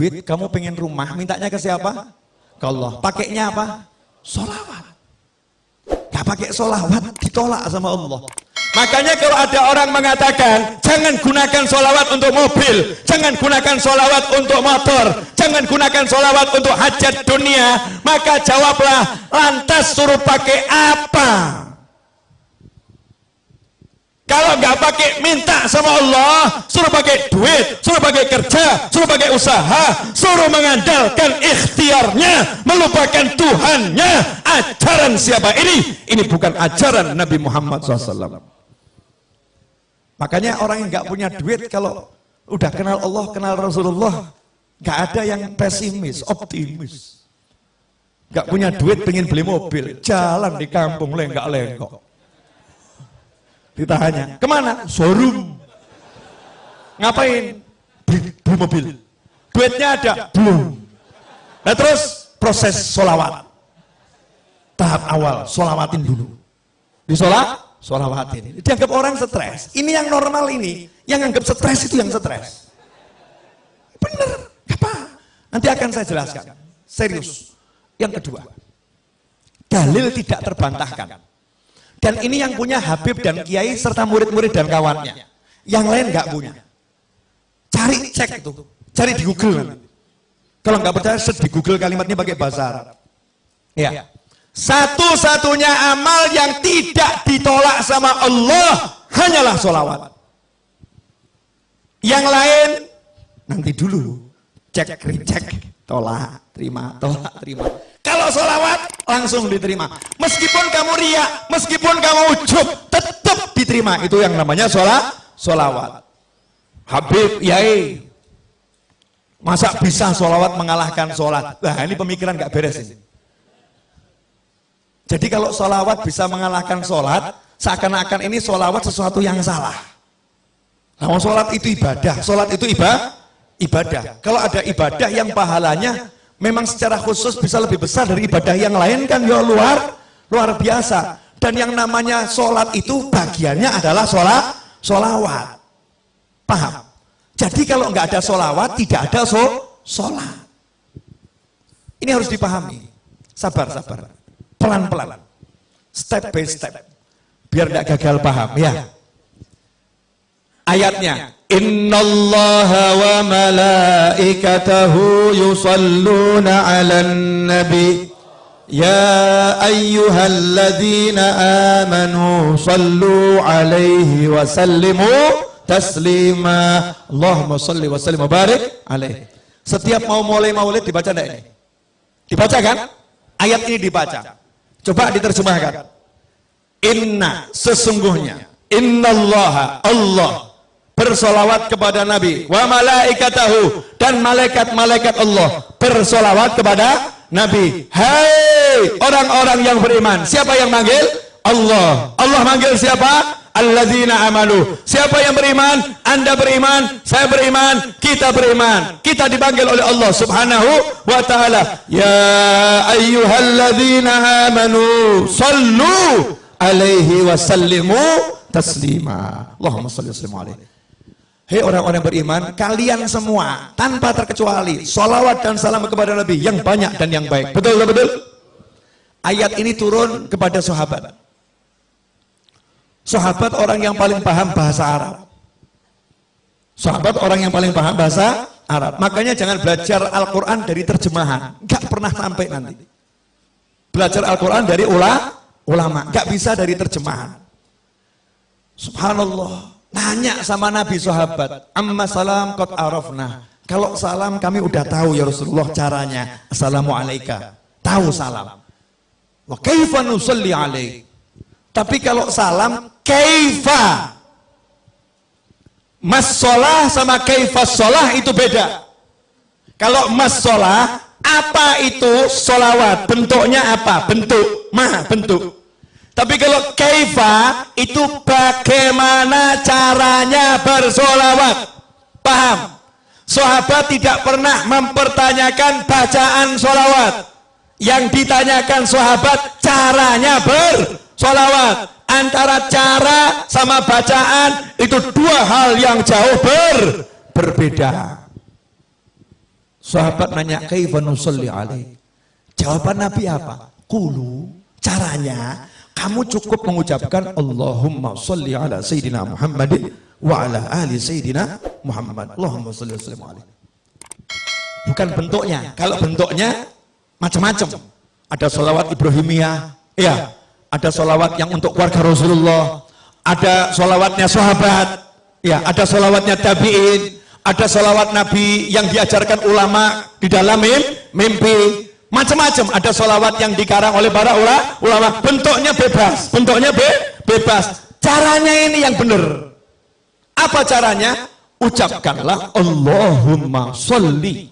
duit, kamu pengen rumah, mintanya ke siapa? Ke Allah. Pakainya apa? Solawat. Gak pakai solawat, ditolak sama Allah. Makanya kalau ada orang mengatakan, jangan gunakan solawat untuk mobil, jangan gunakan solawat untuk motor, jangan gunakan solawat untuk hajat dunia, maka jawablah, lantas suruh pakai apa? Kalau nggak pakai minta sama Allah, suruh pakai duit, suruh pakai kerja, suruh pakai usaha, suruh mengandalkan ikhtiarnya, melupakan Tuhannya. Ajaran siapa ini? Ini bukan ajaran Nabi Muhammad SAW. Makanya orang yang nggak punya duit kalau udah kenal Allah, kenal Rasulullah, nggak ada yang pesimis, optimis. Nggak punya duit pengen beli mobil, jalan di kampung lenggak-lenggok ditanya ke mana? Showroom. Ngapain? Beli, beli mobil. Duitnya ada. Belum. Nah terus proses solawat tahap awal solawatin dulu. Di sholat solawatin dianggap orang stres. Ini yang normal ini. Yang anggap stres itu yang stres. Bener. Apa? Nanti akan saya jelaskan. Serius. Yang kedua. Dalil tidak terbantahkan dan ini yang punya Habib dan Kiai serta murid-murid dan kawannya. Yang lain nggak punya. Cari cek itu, cari di Google. Kalau nggak percaya, di Google kalimatnya pakai bahasa Arab. Ya. Satu-satunya amal yang tidak ditolak sama Allah hanyalah sholawat. Yang lain nanti dulu cek cek tolak terima tolak terima. Kalau sholawat langsung diterima. Meskipun kamu riak, meskipun kamu ujub, tetap diterima. Itu yang namanya sholat, sholawat. Habib, Yai, masa bisa sholawat mengalahkan sholat? Nah ini pemikiran gak beres ini. Jadi kalau sholawat bisa mengalahkan sholat, seakan-akan ini sholawat sesuatu yang salah. Nah, sholat itu ibadah, sholat itu ibadah, ibadah. Kalau ada ibadah yang pahalanya memang secara khusus bisa lebih besar dari ibadah yang lain kan ya luar luar biasa. Dan yang namanya sholat itu bagiannya adalah sholat sholawat. Paham? Jadi kalau nggak ada sholawat tidak ada so, sholat. Ini harus dipahami. Sabar sabar. Pelan pelan step by step. Biar nggak gagal paham ya ayatnya Innallaha wa malaikatahu yusalluna 'alan nabi Ya ayyuhalladzina amanu sallu 'alaihi wa sallimu taslima Allahumma salli wa sallim barik alaihi Setiap mau mulai maulid dibaca enggak ini? Dibaca kan? Ayat ini dibaca. Coba diterjemahkan. Inna sesungguhnya innallaha Allah bersolawat kepada Nabi. Wa malaikatahu dan malaikat-malaikat Allah bersolawat kepada Nabi. Hai orang-orang yang beriman siapa yang manggil? Allah. Allah manggil siapa? alladzina amanu siapa yang beriman? anda beriman, saya beriman kita beriman, kita dipanggil oleh Allah subhanahu wa ta'ala. Ya ayyuhalladzina amanu sallu alaihi wasallimu taslima. Allahumma salli wa sallim alaihi Hei orang-orang beriman, kalian semua tanpa terkecuali solawat dan salam kepada Nabi yang banyak dan yang baik. Betul betul? Ayat ini turun kepada sahabat. Sahabat orang yang paling paham bahasa Arab. Sahabat orang yang paling paham bahasa Arab. Makanya jangan belajar Al-Quran dari terjemahan. Gak pernah sampai nanti. Belajar Al-Quran dari ulama. Gak bisa dari terjemahan. Subhanallah Tanya sama Nabi sahabat, amma salam kot arafna. Kalau salam kami udah tahu ya Rasulullah caranya. Assalamualaikum. Tahu salam. Wa kaifa nusalli alaik. Tapi kalau salam, kaifa. Mas sholah sama kaifa sholah itu beda. Kalau mas sholah, apa itu sholawat? Bentuknya apa? Bentuk. Ma, bentuk. Tapi kalau kaifa itu bagaimana caranya bersolawat. Paham? Sahabat tidak pernah mempertanyakan bacaan solawat. Yang ditanyakan sahabat caranya bersolawat. Antara cara sama bacaan itu dua hal yang jauh ber berbeda. Sahabat nanya, "Kaifa nusalli alaih?" Jawaban Nabi apa? Kulu caranya kamu cukup mengucapkan Allahumma salli ala sayyidina Muhammadin wa ala ali sayyidina Muhammad. Allahumma shalli wa sallim alaihi. Bukan bentuknya. Kalau bentuknya macam-macam. Ada solawat Ibrahimiyah, ya. Ada solawat yang untuk keluarga Rasulullah. Ada solawatnya sahabat, ya. Ada solawatnya tabiin. Ada solawat Nabi yang diajarkan ulama di dalam mimpi. Macam-macam. Ada solawat yang dikarang oleh para ulama. Bentuknya bebas. Bentuknya be bebas. Caranya ini yang benar. Apa caranya? Ucapkanlah Allahumma sholli.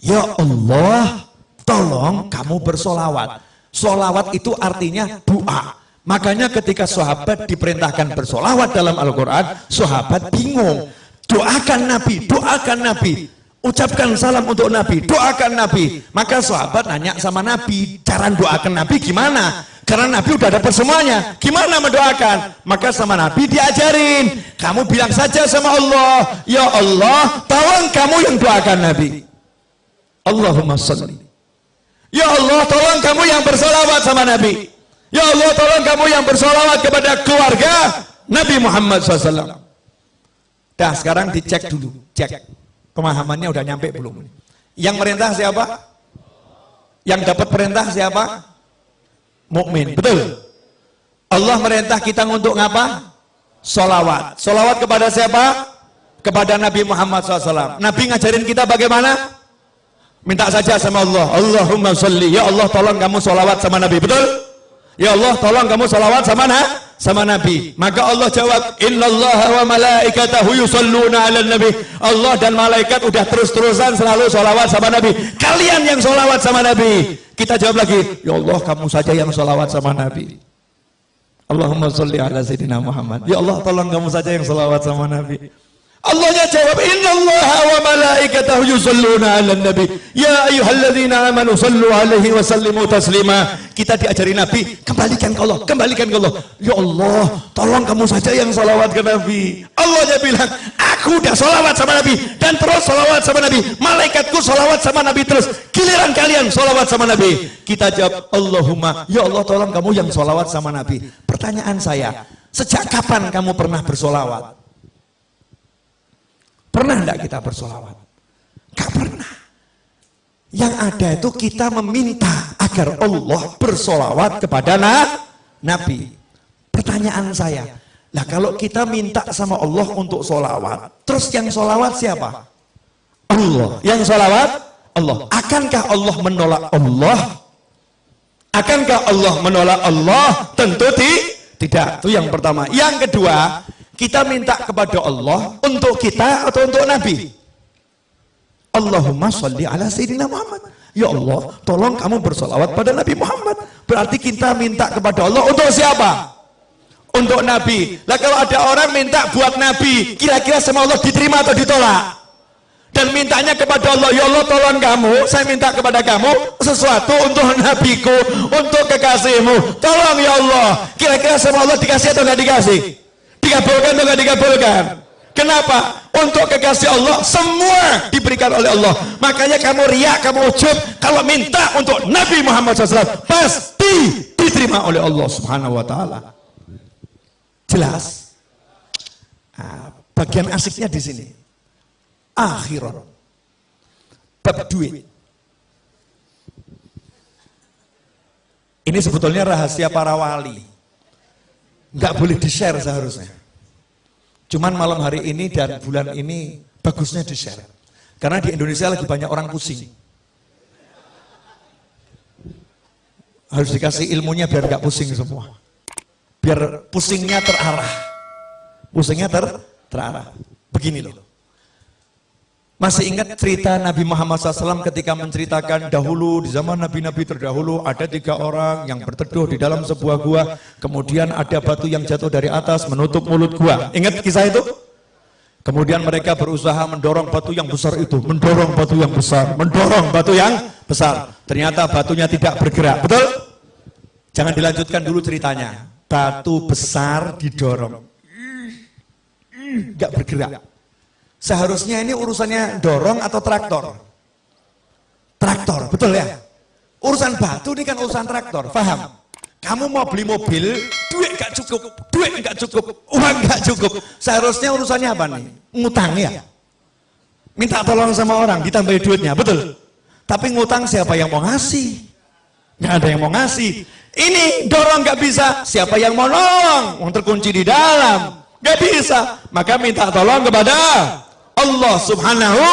Ya Allah, tolong kamu bersolawat. Solawat itu artinya doa. Makanya ketika sahabat diperintahkan bersolawat dalam Al-Quran, sahabat bingung. Doakan Nabi, doakan Nabi. Ucapkan salam untuk Nabi, doakan Nabi. Maka sahabat nanya sama Nabi, cara doakan Nabi gimana? Karena Nabi udah dapat semuanya. Gimana mendoakan? Maka sama Nabi diajarin. Kamu bilang saja sama Allah, Ya Allah, tolong kamu yang doakan Nabi. Allahumma salli. Ya Allah, tolong kamu yang bersolawat sama Nabi. Ya Allah, tolong kamu yang bersolawat kepada keluarga Nabi Muhammad SAW. Dah, sekarang dicek dulu. Cek. Pemahamannya udah nyampe belum? Yang merintah siapa? Yang dapat perintah siapa? mukmin. Betul. Allah merintah kita untuk ngapa? Solawat. Solawat kepada siapa? Kepada Nabi Muhammad SAW. Nabi ngajarin kita bagaimana? Minta saja sama Allah. Allahumma salli. Ya Allah tolong kamu solawat sama Nabi. Betul? Ya Allah tolong kamu solawat sama Nabi sama Nabi. Maka Allah jawab, Innallaha wa malaikatahu yusalluna ala Nabi. Allah dan malaikat udah terus-terusan selalu solawat sama Nabi. Kalian yang solawat sama Nabi. Kita jawab lagi, Ya Allah kamu saja yang solawat sama Nabi. Allahumma salli ala Sayyidina Muhammad. Ya Allah tolong kamu saja yang solawat sama Nabi. Allahnya jawab innallaha wa malaikatahu yusalluna 'alan nabi. Ya ayyuhalladzina amanu sallu alaihi wa sallimu taslima. Kita diajari nabi kembalikan ke Allah kembalikan ke Allah. Ya Allah tolong kamu saja yang salawat ke nabi. Allahnya bilang aku udah salawat sama nabi dan terus salawat sama nabi. Malaikatku salawat sama nabi terus. Giliran kalian salawat sama nabi. Kita jawab Allahumma ya Allah tolong kamu yang salawat sama nabi. Pertanyaan saya sejak kapan kamu pernah bersolawat Pernah enggak kita bersolawat? Gak pernah. Yang ada itu kita meminta agar Allah bersolawat kepada Nabi. Pertanyaan saya, lah kalau kita minta sama Allah untuk solawat, terus yang solawat siapa? Allah. Yang solawat? Allah. Akankah Allah menolak Allah? Akankah Allah menolak Allah? Tentu tidak. Itu yang pertama. Yang kedua, kita minta kepada Allah untuk kita atau untuk Nabi? Allahumma salli ala Sayyidina Muhammad. Ya Allah, tolong kamu bersolawat pada Nabi Muhammad. Berarti kita minta kepada Allah untuk siapa? Untuk Nabi. Lah kalau ada orang minta buat Nabi, kira-kira sama Allah diterima atau ditolak? Dan mintanya kepada Allah, ya Allah tolong kamu, saya minta kepada kamu sesuatu untuk nabiku, untuk kekasihmu. Tolong ya Allah, kira-kira sama Allah dikasih atau nggak dikasih? Dikabulkan atau tidak dikabulkan? Kenapa? Untuk kekasih Allah semua diberikan oleh Allah. Makanya kamu riak, kamu ujub kalau minta untuk Nabi Muhammad SAW pasti diterima oleh Allah Subhanahu wa taala. Jelas? Nah, bagian asiknya di sini. Akhirat. Bab duit. Ini sebetulnya rahasia para wali nggak boleh di share seharusnya. Cuman malam hari ini dan bulan ini bagusnya di share. Karena di Indonesia lagi banyak orang pusing. Harus dikasih ilmunya biar nggak pusing semua. Biar pusingnya terarah. Pusingnya ter terarah. Begini loh. Masih ingat cerita Nabi Muhammad SAW ketika menceritakan dahulu di zaman Nabi-Nabi terdahulu ada tiga orang yang berteduh di dalam sebuah gua kemudian ada batu yang jatuh dari atas menutup mulut gua ingat kisah itu? Kemudian mereka berusaha mendorong batu yang besar itu, mendorong batu yang besar, mendorong batu yang besar. Ternyata batunya tidak bergerak, betul? Jangan dilanjutkan dulu ceritanya. Batu besar didorong, nggak bergerak. Seharusnya ini urusannya dorong atau traktor? Traktor, betul ya? Urusan batu ini kan urusan traktor, paham? Kamu mau beli mobil, duit gak cukup, duit gak cukup, uang gak cukup. Seharusnya urusannya apa nih? Ngutang ya? Minta tolong sama orang, ditambahin duitnya, betul? Tapi ngutang siapa yang mau ngasih? Gak ada yang mau ngasih. Ini dorong gak bisa, siapa yang mau nolong? Mau terkunci di dalam, gak bisa. Maka minta tolong kepada Allah subhanahu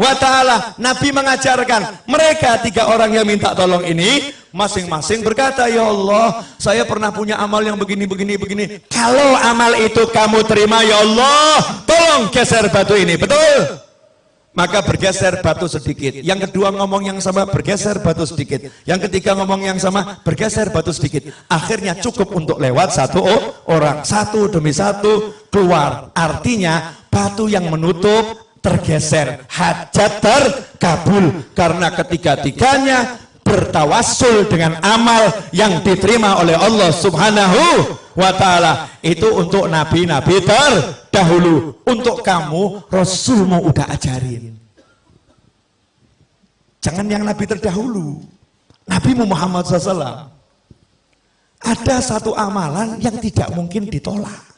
wa ta'ala. Nabi mengajarkan, mereka tiga orang yang minta tolong ini, masing-masing berkata, Ya Allah, saya pernah punya amal yang begini, begini, begini. Kalau amal itu kamu terima, Ya Allah, tolong geser batu ini. Betul? Maka bergeser batu sedikit. Yang kedua ngomong yang sama, bergeser batu sedikit. Yang ketiga ngomong yang sama, bergeser batu sedikit. Akhirnya cukup untuk lewat satu orang. Satu demi satu keluar. Artinya batu yang menutup tergeser. Hajat terkabul. Karena ketiga-tiganya bertawasul dengan amal yang diterima oleh Allah subhanahu wa ta'ala. Itu untuk nabi-nabi terdahulu. Untuk kamu Rasulmu udah ajarin. Jangan yang nabi terdahulu. Nabi Muhammad SAW ada satu amalan yang tidak mungkin ditolak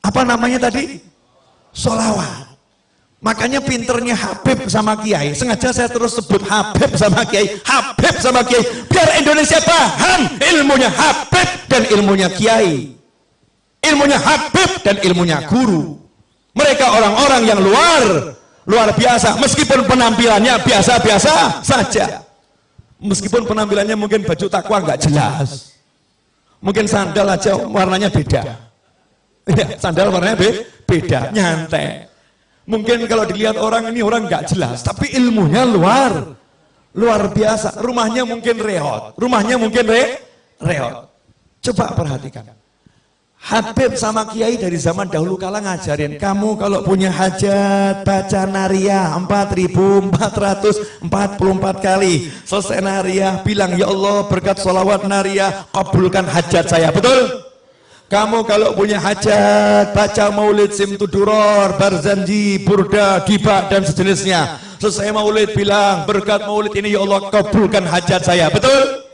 apa namanya tadi? solawat Makanya pinternya Habib sama Kiai. Sengaja saya terus sebut Habib sama Kiai. Habib sama Kiai. Biar Indonesia paham ilmunya Habib dan ilmunya Kiai. Ilmunya Habib dan ilmunya guru. Mereka orang-orang yang luar luar biasa. Meskipun penampilannya biasa-biasa saja. Meskipun penampilannya mungkin baju takwa nggak jelas. Mungkin sandal aja warnanya beda. Ya, sandal warnanya be beda, nyantai Mungkin kalau dilihat orang ini orang nggak jelas, tapi ilmunya luar luar biasa. Rumahnya mungkin reot, rumahnya mungkin re reot. Coba perhatikan. Habib sama Kiai dari zaman dahulu kala ngajarin kamu kalau punya hajat baca naria 4444 kali selesai naria bilang ya Allah berkat sholawat naria kabulkan hajat saya betul? Kamu kalau punya hajat, baca maulid simtuduror, barzanji, burda, diba, dan sejenisnya. Selesai maulid bilang, berkat maulid ini ya Allah kabulkan hajat saya. Betul?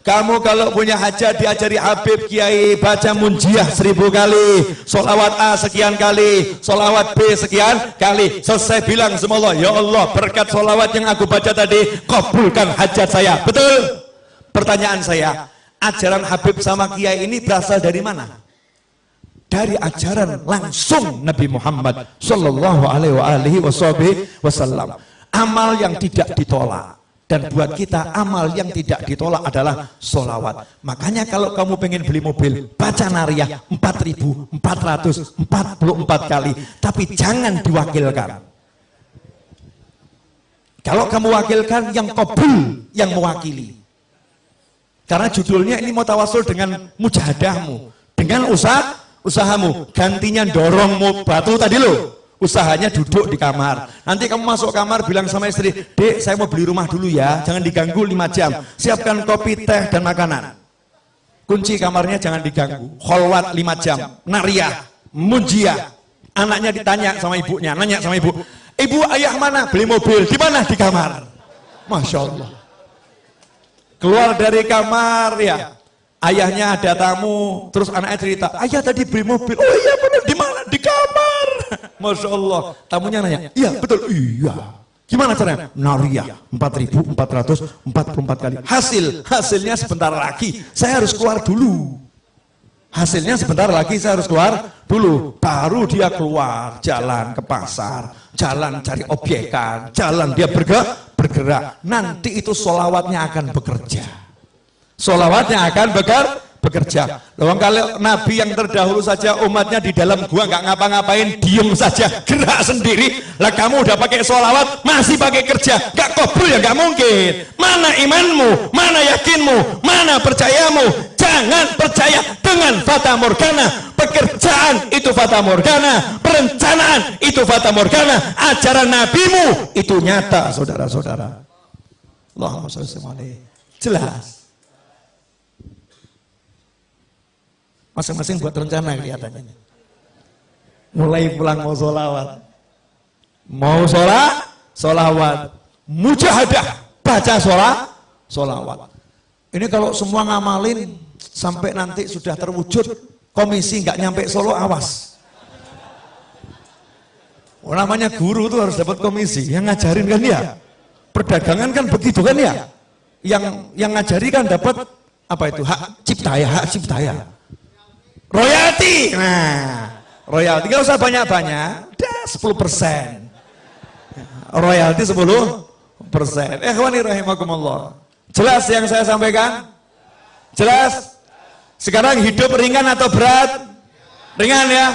Kamu kalau punya hajat diajari Habib Kiai baca munjiah seribu kali, solawat A sekian kali, solawat B sekian kali. Selesai bilang semua Allah, ya Allah berkat solawat yang aku baca tadi, kabulkan hajat saya. Betul? Pertanyaan saya, ajaran Habib sama Kiai ini berasal dari mana? Dari ajaran langsung Nabi Muhammad Sallallahu Alaihi Wasallam. Amal yang tidak ditolak. Dan buat kita amal yang tidak ditolak adalah solawat. Makanya kalau kamu pengen beli mobil, baca nariyah 4444 kali. Tapi jangan diwakilkan. Kalau kamu wakilkan yang kabul yang mewakili. Karena judulnya ini mau tawasul dengan mujahadahmu, dengan usaha usahamu. Gantinya dorong batu tadi lo. Usahanya duduk di kamar. Nanti kamu masuk kamar bilang sama istri, "Dek, saya mau beli rumah dulu ya. Jangan diganggu 5 jam. Siapkan kopi, teh dan makanan." Kunci kamarnya jangan diganggu. Kholwat 5 jam. Nariyah, munjiah. Anaknya ditanya sama ibunya, nanya sama ibu, "Ibu, ayah mana? Beli mobil. Di mana? Di kamar." Masya Allah keluar dari kamar ya. ayahnya ada tamu terus anaknya cerita ayah tadi beli mobil. oh iya benar di mana? Di kamar. Masya Allah. Tamunya nanya iya betul. Iya. Gimana caranya nariyah 4444 kali. Hasil hasilnya sebentar lagi. Saya harus keluar dulu. Hasilnya sebentar lagi saya harus keluar dulu. Baru dia keluar jalan ke pasar jalan cari obyekan jalan dia bergerak bergerak, nanti itu solawatnya akan bekerja. Solawatnya akan beker, bekerja. Loh, kalau Nabi yang terdahulu saja umatnya di dalam gua nggak ngapa-ngapain, diem saja, gerak sendiri. Lah kamu udah pakai solawat, masih pakai kerja, nggak kabul ya nggak mungkin. Mana imanmu, mana yakinmu, mana percayamu? Jangan percaya dengan fata morgana, pekerjaan itu fata morgana, perencanaan itu fata morgana, ajaran nabimu itu nyata, saudara-saudara. Allahumma sholli Jelas. Masing-masing buat rencana kelihatannya. Mulai pulang mau sholawat. Mau sholat, sholawat. Mujahadah, baca sholat, sholawat. Ini kalau semua ngamalin sampai nanti sudah terwujud komisi nggak nyampe Solo awas. Oh, namanya guru tuh harus dapat komisi, yang ngajarin kan ya. Perdagangan kan begitu kan ya. Yang yang ngajari kan dapat apa itu hak cipta ya, hak cipta ya. Royalti. Nah, royalti nggak usah banyak-banyak, dah 10 persen. Royalti 10 persen. Eh, rahimakumullah. Jelas yang saya sampaikan? Jelas? Sekarang hidup ringan atau berat? Ringan ya?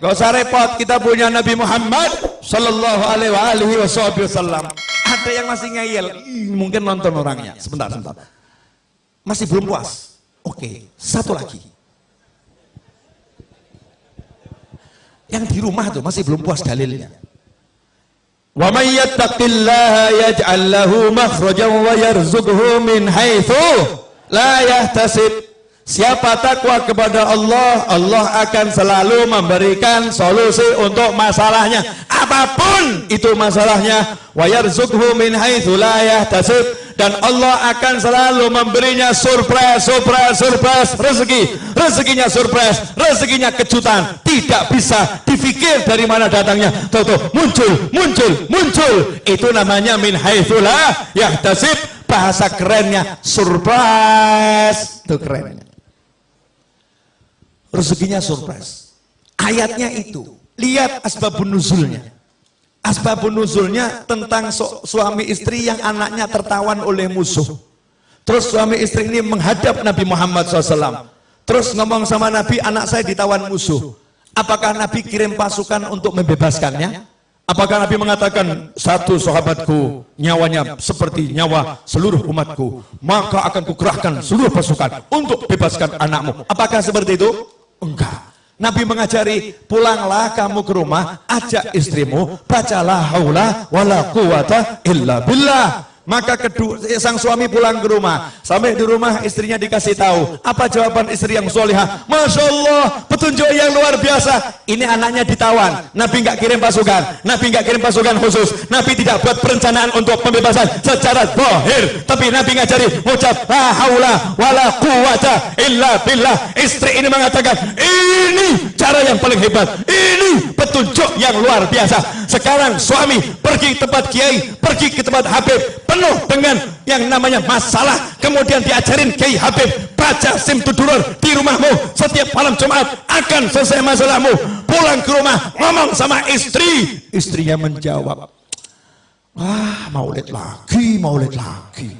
Gak usah repot, kita punya Nabi Muhammad Sallallahu alaihi wasallam Ada yang masih ngeyel, mungkin nonton orangnya Sebentar, sebentar Masih belum puas? Oke, satu lagi Yang di rumah tuh masih belum puas dalilnya Wa may yattaqillaha yaj'al lahu makhrajan wa yarzuqhu min haitsu la yahtasib. Siapa takwa kepada Allah, Allah akan selalu memberikan solusi untuk masalahnya. Apa pun itu masalahnya, wa yarzuqhu min haitsu la yahtasib dan Allah akan selalu memberinya surprise, surprise, surprise, rezeki. Rezekinya surprise, rezekinya kejutan. Tidak bisa difikir dari mana datangnya. Tuh, muncul, muncul, muncul. Itu namanya min haitsulah yahtasib. Bahasa kerennya surprise. Itu kerennya. Rezekinya surprise. Ayatnya itu. Lihat asbabun nuzulnya. Asbabun nuzulnya tentang su suami istri yang anaknya tertawan oleh musuh. Terus suami istri ini menghadap Nabi Muhammad SAW. Terus ngomong sama Nabi, anak saya ditawan musuh. Apakah Nabi kirim pasukan untuk membebaskannya? Apakah Nabi mengatakan satu sahabatku nyawanya seperti nyawa seluruh umatku, maka akan kukerahkan seluruh pasukan untuk bebaskan anakmu. Apakah seperti itu? Enggak. Nabi mengajari pulanglah kamu ke rumah ajak istrimu bacalah haula wala quwata illa billah maka kedua, sang suami pulang ke rumah. Sampai di rumah istrinya dikasih tahu. Apa jawaban istri yang solihah? Masya Allah, petunjuk yang luar biasa. Ini anaknya ditawan. Nabi nggak kirim pasukan. Nabi nggak kirim pasukan khusus. Nabi tidak buat perencanaan untuk pembebasan secara zahir. Tapi Nabi ngajari ucap la haula wala quwata illa billah. Istri ini mengatakan, ini cara yang paling hebat. Ini petunjuk yang luar biasa. Sekarang suami pergi ke tempat kiai, pergi ke tempat habib, penuh dengan yang namanya masalah. Kemudian diajarin Kiai Habib baca sim tudurur di rumahmu setiap malam Jumat akan selesai masalahmu. Pulang ke rumah ngomong sama istri. Istrinya menjawab wah maulid lagi maulid lagi.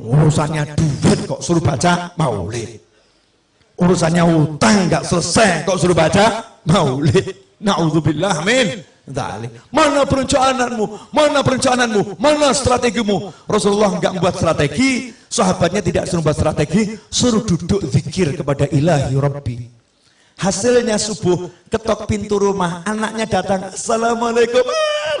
Urusannya duit kok suruh baca maulid. Urusannya utang nggak selesai kok suruh baca maulid. Naudzubillah amin Mana perencanaanmu? Mana perencanaanmu? Mana strategimu? Rasulullah enggak membuat strategi, sahabatnya tidak suruh membuat strategi, suruh duduk zikir kepada ilahi Rabbi. Hasilnya subuh, ketok pintu rumah, anaknya datang, Assalamualaikum,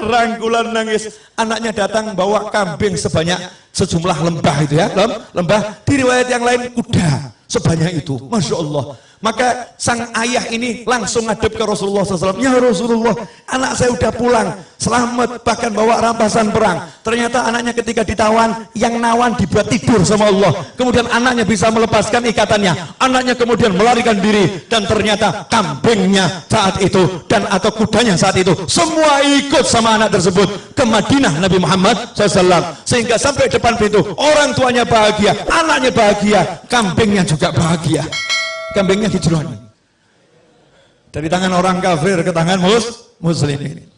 rangkulan nangis. Anaknya datang bawa kambing sebanyak sejumlah lembah itu ya, lembah. Di riwayat yang lain kuda sebanyak itu, Masya Allah. Maka sang ayah ini langsung ngadep ke Rasulullah SAW. Ya Rasulullah, anak saya udah pulang, selamat, bahkan bawa rampasan perang. Ternyata anaknya ketika ditawan, yang nawan dibuat tidur sama Allah. Kemudian anaknya bisa melepaskan ikatannya. Anaknya kemudian melarikan diri. Dan ternyata kambingnya saat itu, dan atau kudanya saat itu, semua ikut sama anak tersebut ke Madinah Nabi Muhammad SAW. Sehingga sampai depan pintu, orang tuanya bahagia, anaknya bahagia, kambingnya juga bahagia. Kambingnya dijeroni dari tangan orang kafir ke tangan mus muslimin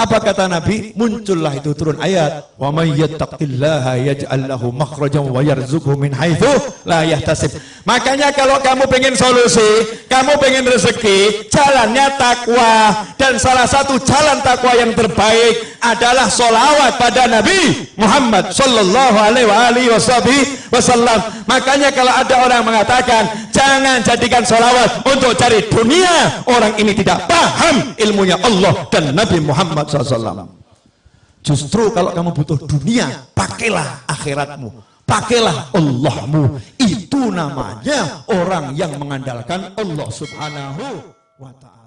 apa kata Nabi? Muncullah itu turun ayat, "Wa may yattaqillaha yaj'al lahu makhrajan wa yarzuqhu min haitsu la yahtasib." Makanya kalau kamu pengen solusi, kamu pengen rezeki, jalannya takwa. Dan salah satu jalan takwa yang terbaik adalah solawat pada Nabi Muhammad Sallallahu Alaihi Wasallam. Makanya kalau ada orang mengatakan jangan jadikan solawat untuk cari dunia, orang ini tidak paham ilmunya Allah dan Nabi Muhammad SAW. Justru kalau kamu butuh dunia, pakailah akhiratmu pakailah Allahmu. Itu namanya orang yang mengandalkan Allah subhanahu wa ta'ala.